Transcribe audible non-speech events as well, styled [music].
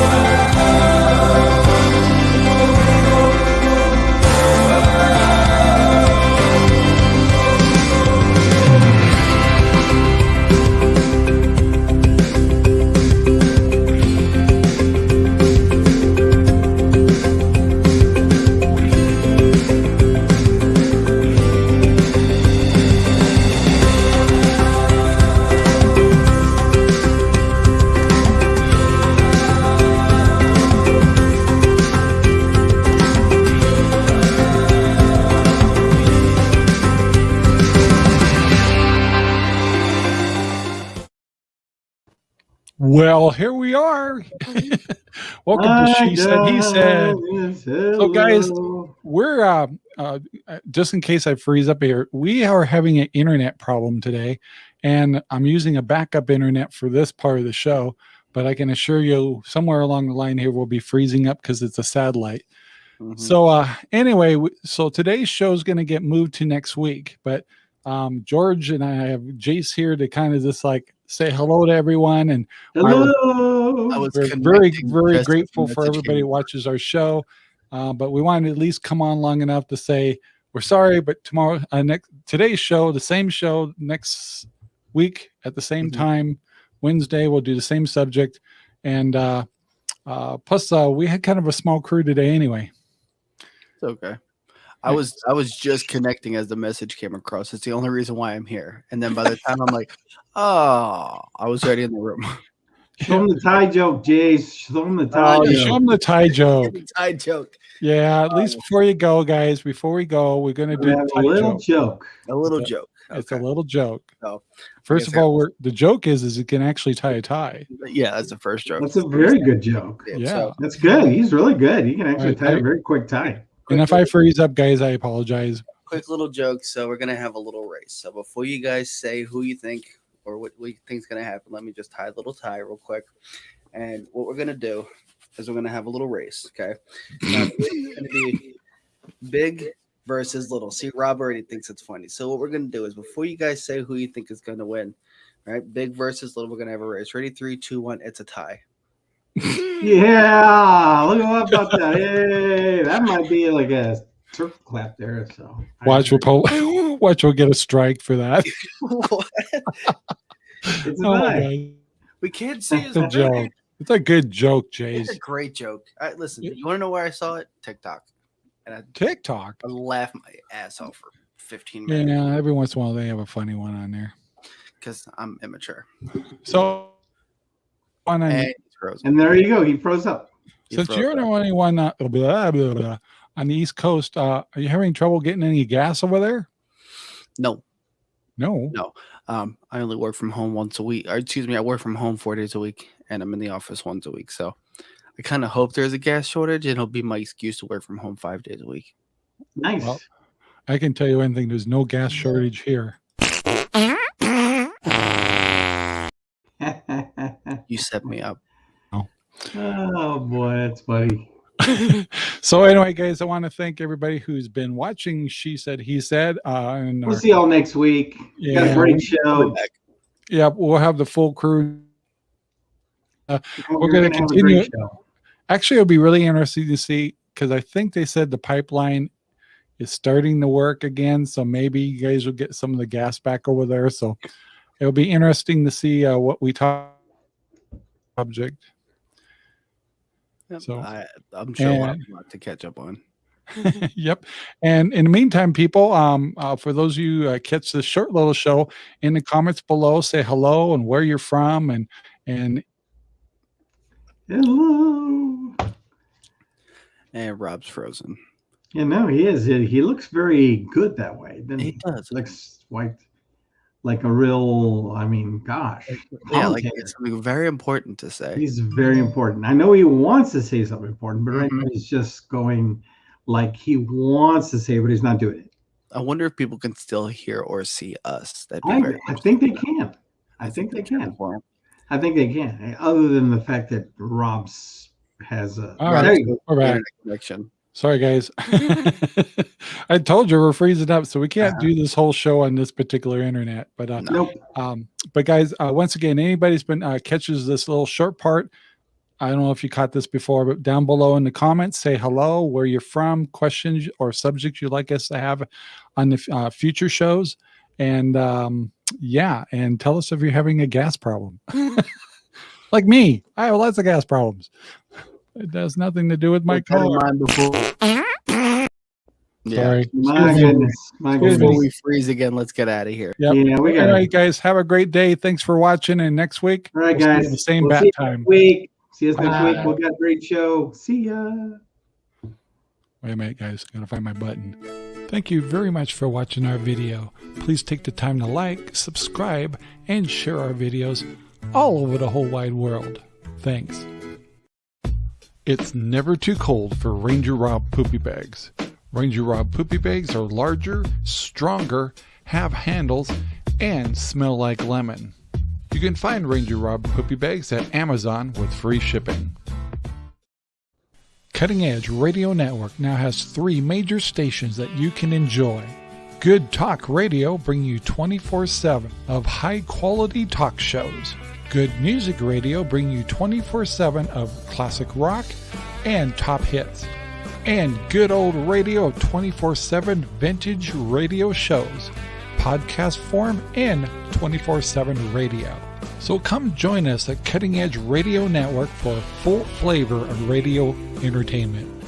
Bye. Well, here we are. [laughs] Welcome to She Said, He Said. So, guys, we're uh, uh, just in case I freeze up here, we are having an internet problem today, and I'm using a backup internet for this part of the show. But I can assure you, somewhere along the line here, we'll be freezing up because it's a satellite. Mm -hmm. So, uh, anyway, so today's show is going to get moved to next week, but um, George and I have Jace here to kind of just like say hello to everyone. And hello. I was we're very, very grateful for everybody who watches our show. Uh, but we wanted to at least come on long enough to say we're sorry, but tomorrow, uh, next today's show, the same show next week at the same mm -hmm. time, Wednesday, we'll do the same subject. And uh, uh, plus, uh, we had kind of a small crew today anyway. It's okay. I was I was just connecting as the message came across. It's the only reason why I'm here. And then by the time I'm like, oh, I was already in the room. [laughs] Show him the tie joke, Jace. Show him the tie. Oh, show him the tie joke. the [laughs] tie joke. Yeah, at least oh. before you go, guys. Before we go, we're gonna do a little joke. joke. A little joke. It's okay. a little joke. So, first of all, we're the joke is is it can actually tie a tie. Yeah, that's the first joke. That's a very good joke. Yeah, so, that's good. He's really good. He can actually right, tie a very quick tie and if I freeze up, guys, I apologize. Quick little joke. So we're gonna have a little race. So before you guys say who you think or what, we think's gonna happen, let me just tie a little tie real quick. And what we're gonna do is we're gonna have a little race. Okay. Now, it's [laughs] gonna be big versus little. See, Rob already thinks it's funny. So what we're gonna do is before you guys say who you think is gonna win, right? Big versus little. We're gonna have a race. Ready? Three, two, one. It's a tie yeah, look at about that. Hey, that might be like a turf clap there. So watch, we'll pull, [laughs] [laughs] watch, we'll get a strike for that. [laughs] it's oh We can't see it's a joke. It's a good joke, Jay. It's a great joke. I, listen, you want to know where I saw it? TikTok. And I, TikTok. I laughed my ass off for 15 minutes. Yeah, every once in a while they have a funny one on there. Because I'm immature. So on hey, frozen. And there you go. He froze up. He Since you're the only one uh, blah, blah, blah, on the East Coast, uh, are you having trouble getting any gas over there? No. No. No. Um, I only work from home once a week. Or, excuse me, I work from home four days a week, and I'm in the office once a week. So I kind of hope there's a gas shortage, and it'll be my excuse to work from home five days a week. Nice. Well, I can tell you anything. There's no gas shortage here. [laughs] you set me up. Oh boy, that's funny. [laughs] so anyway, guys, I want to thank everybody who's been watching. She said, he said, uh, and we'll our, see y'all next week. Yeah, Got a great show. Yeah, we'll have the full crew. Uh, we're going to continue. Actually, it'll be really interesting to see because I think they said the pipeline is starting to work again. So maybe you guys will get some of the gas back over there. So it'll be interesting to see uh, what we talk subject. Yep. So I, am sure and, a lot to catch up on. [laughs] yep. And in the meantime, people, um, uh, for those of you uh, catch this short little show, in the comments below, say hello and where you're from, and and hello. And Rob's frozen. Yeah, no, he is. He looks very good that way. Then he does. Looks white like a real i mean gosh yeah like it's something very important to say. He's very important. I know he wants to say something important but right mm-hmm. now he's just going like he wants to say but he's not doing it. I wonder if people can still hear or see us. That I, I think they can. I think they can. i think they can other than the fact that rob's has a All right. connection Sorry, guys. [laughs] I told you we're freezing up, so we can't do this whole show on this particular internet. But uh, nope. Um, but guys, uh, once again, anybody's been uh, catches this little short part, I don't know if you caught this before, but down below in the comments, say hello, where you're from, questions or subjects you'd like us to have on the uh, future shows. And um, yeah, and tell us if you're having a gas problem. [laughs] [laughs] like me, I have lots of gas problems. It has nothing to do with my car. Yeah. Sorry. My goodness. My goodness. Before we freeze again, let's get out of here. Yep. Yeah, we got All it. right, guys, have a great day. Thanks for watching. And next week, All right, we'll guys. at the same We'll bat see time. next week. See us next week. We'll got a great show. See ya. Wait a minute, guys. Gotta find my button. Thank you very much for watching our video. Please take the time to like, subscribe, and share our videos all over the whole wide world. Thanks. It's never too cold for Ranger Rob poopy bags. Ranger Rob poopy bags are larger, stronger, have handles, and smell like lemon. You can find Ranger Rob poopy bags at Amazon with free shipping. Cutting Edge Radio Network now has three major stations that you can enjoy. Good Talk Radio bring you 24/7 of high-quality talk shows. Good Music Radio bring you 24/7 of classic rock and top hits. And Good Old Radio 24/7 vintage radio shows, podcast form and 24/7 radio. So come join us at Cutting Edge Radio Network for full flavor of radio entertainment.